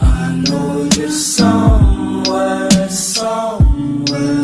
I know you're somewhere, somewhere.